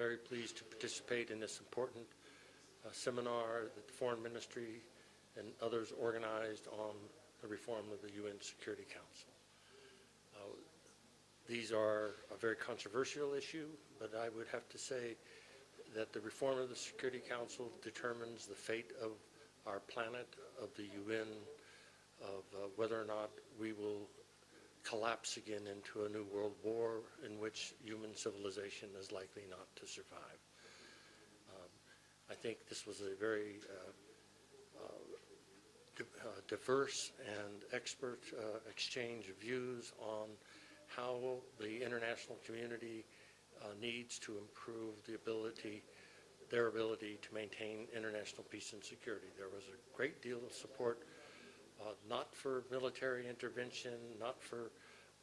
very pleased to participate in this important uh, seminar that the Foreign Ministry and others organized on the reform of the UN Security Council. Uh, These are a very controversial issue, but I would have to say that the reform of the Security Council determines the fate of our planet, of the UN, of uh, whether or not we will collapse again into a new world war in which human civilization is likely not to survive. Um, I think this was a very uh, uh, uh, diverse and expert uh, exchange of views on how the international community uh, needs to improve the ability, their ability to maintain international peace and security. There was a great deal of support uh, not for military intervention, not for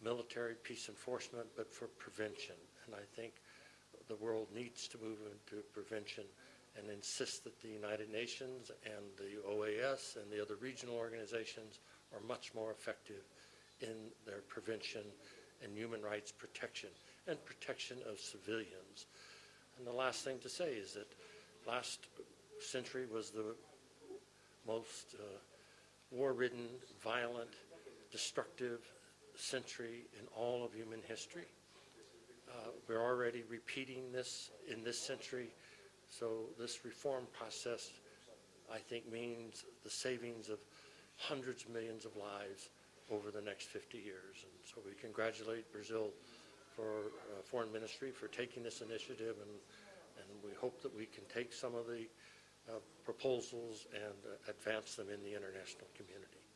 military peace enforcement, but for prevention. And I think the world needs to move into prevention and insist that the United Nations and the OAS and the other regional organizations are much more effective in their prevention and human rights protection and protection of civilians. And the last thing to say is that last century was the most uh, war-ridden, violent, destructive century in all of human history. Uh, we're already repeating this in this century, so this reform process, I think, means the savings of hundreds of millions of lives over the next 50 years. And so we congratulate Brazil for uh, Foreign Ministry for taking this initiative, and, and we hope that we can take some of the proposals and uh, advance them in the international community.